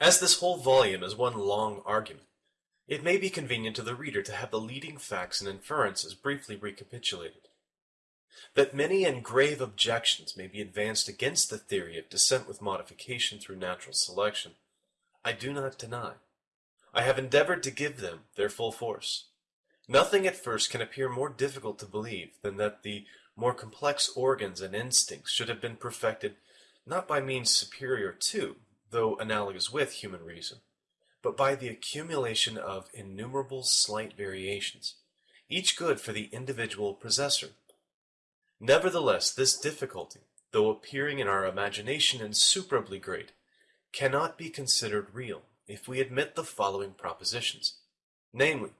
As this whole volume is one long argument, it may be convenient to the reader to have the leading facts and inferences briefly recapitulated. That many and grave objections may be advanced against the theory of descent with modification through natural selection, I do not deny. I have endeavored to give them their full force. Nothing at first can appear more difficult to believe than that the more complex organs and instincts should have been perfected not by means superior to, though analogous with, human reason, but by the accumulation of innumerable slight variations, each good for the individual possessor. Nevertheless, this difficulty, though appearing in our imagination insuperably great, cannot be considered real if we admit the following propositions, namely,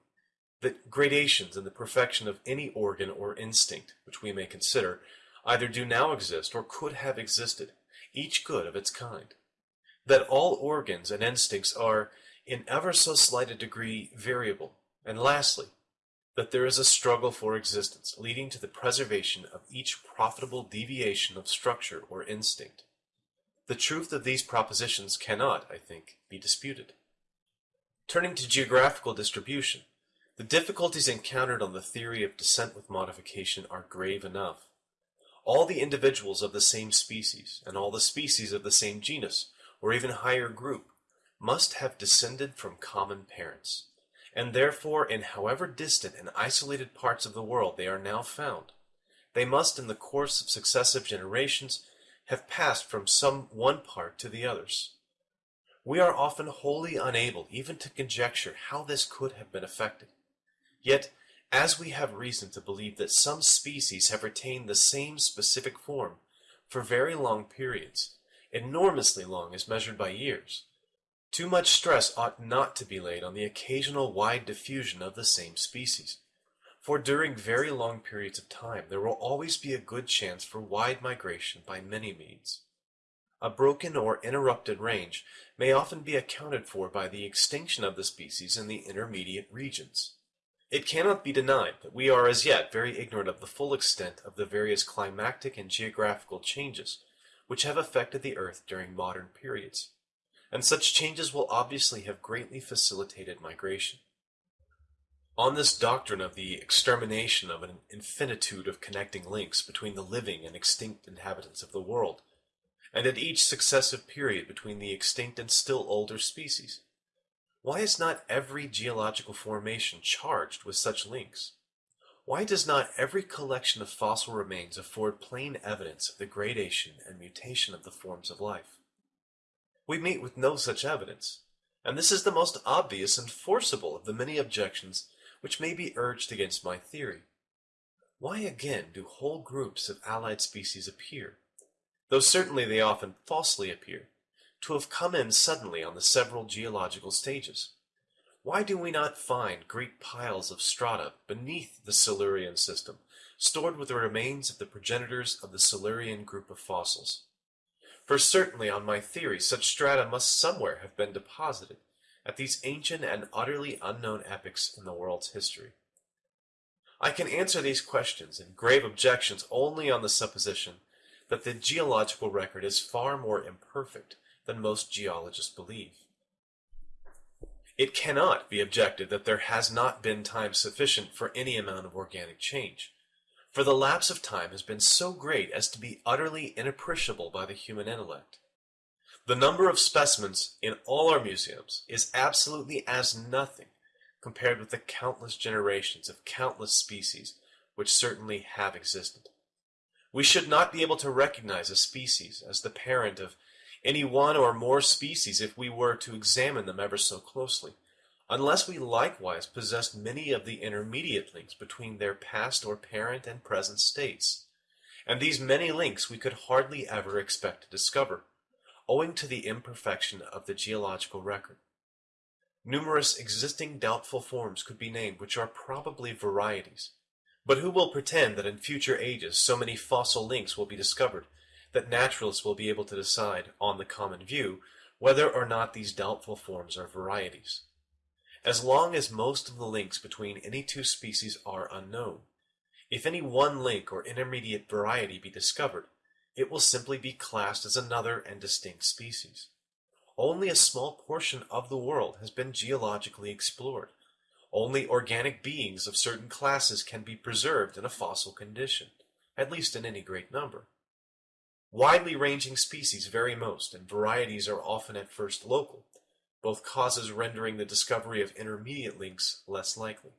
that gradations in the perfection of any organ or instinct which we may consider either do now exist or could have existed, each good of its kind. That all organs and instincts are, in ever so slight a degree, variable. And lastly, that there is a struggle for existence, leading to the preservation of each profitable deviation of structure or instinct. The truth of these propositions cannot, I think, be disputed. Turning to geographical distribution, the difficulties encountered on the theory of descent with modification are grave enough. All the individuals of the same species, and all the species of the same genus, or even higher group, must have descended from common parents, and therefore in however distant and isolated parts of the world they are now found, they must in the course of successive generations have passed from some one part to the others. We are often wholly unable even to conjecture how this could have been effected. Yet, as we have reason to believe that some species have retained the same specific form for very long periods, enormously long as measured by years, too much stress ought not to be laid on the occasional wide diffusion of the same species, for during very long periods of time there will always be a good chance for wide migration by many means. A broken or interrupted range may often be accounted for by the extinction of the species in the intermediate regions. It cannot be denied that we are as yet very ignorant of the full extent of the various climatic and geographical changes which have affected the earth during modern periods, and such changes will obviously have greatly facilitated migration. On this doctrine of the extermination of an infinitude of connecting links between the living and extinct inhabitants of the world, and at each successive period between the extinct and still older species, why is not every geological formation charged with such links? Why does not every collection of fossil remains afford plain evidence of the gradation and mutation of the forms of life? We meet with no such evidence, and this is the most obvious and forcible of the many objections which may be urged against my theory. Why again do whole groups of allied species appear, though certainly they often falsely appear, to have come in suddenly on the several geological stages? Why do we not find great piles of strata beneath the Silurian system, stored with the remains of the progenitors of the Silurian group of fossils? For certainly on my theory such strata must somewhere have been deposited at these ancient and utterly unknown epochs in the world's history. I can answer these questions and grave objections only on the supposition that the geological record is far more imperfect than most geologists believe. It cannot be objected that there has not been time sufficient for any amount of organic change, for the lapse of time has been so great as to be utterly inappreciable by the human intellect. The number of specimens in all our museums is absolutely as nothing compared with the countless generations of countless species which certainly have existed. We should not be able to recognize a species as the parent of any one or more species if we were to examine them ever so closely, unless we likewise possessed many of the intermediate links between their past or parent and present states. And these many links we could hardly ever expect to discover, owing to the imperfection of the geological record. Numerous existing doubtful forms could be named which are probably varieties, but who will pretend that in future ages so many fossil links will be discovered that naturalists will be able to decide, on the common view, whether or not these doubtful forms are varieties. As long as most of the links between any two species are unknown, if any one link or intermediate variety be discovered, it will simply be classed as another and distinct species. only a small portion of the world has been geologically explored. Only organic beings of certain classes can be preserved in a fossil condition, at least in any great number. Widely ranging species vary most, and varieties are often at first local, both causes rendering the discovery of intermediate links less likely.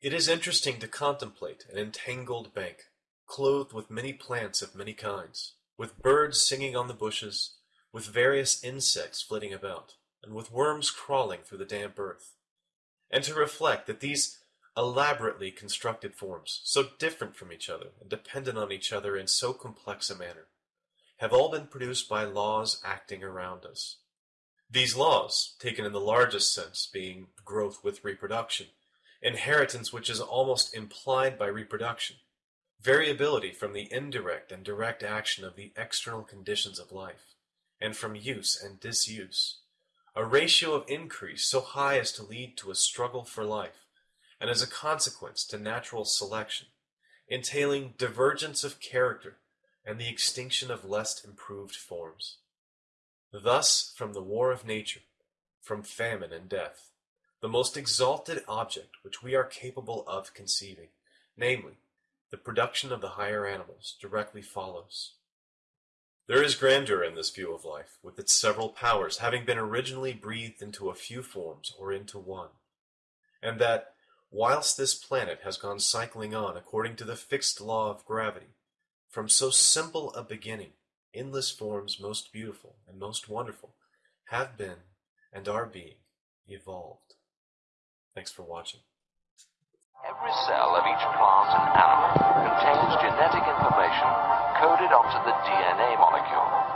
It is interesting to contemplate an entangled bank, clothed with many plants of many kinds, with birds singing on the bushes, with various insects flitting about, and with worms crawling through the damp earth, and to reflect that these elaborately constructed forms, so different from each other and dependent on each other in so complex a manner, have all been produced by laws acting around us. These laws, taken in the largest sense, being growth with reproduction, inheritance which is almost implied by reproduction, variability from the indirect and direct action of the external conditions of life, and from use and disuse, a ratio of increase so high as to lead to a struggle for life, and as a consequence to natural selection, entailing divergence of character and the extinction of less improved forms. Thus, from the war of nature, from famine and death, the most exalted object which we are capable of conceiving, namely, the production of the higher animals, directly follows. There is grandeur in this view of life, with its several powers having been originally breathed into a few forms or into one, and that, whilst this planet has gone cycling on according to the fixed law of gravity, from so simple a beginning, endless forms most beautiful and most wonderful have been and are being evolved. Thanks for watching. Every cell of each plant and animal contains genetic information coded onto the DNA molecules.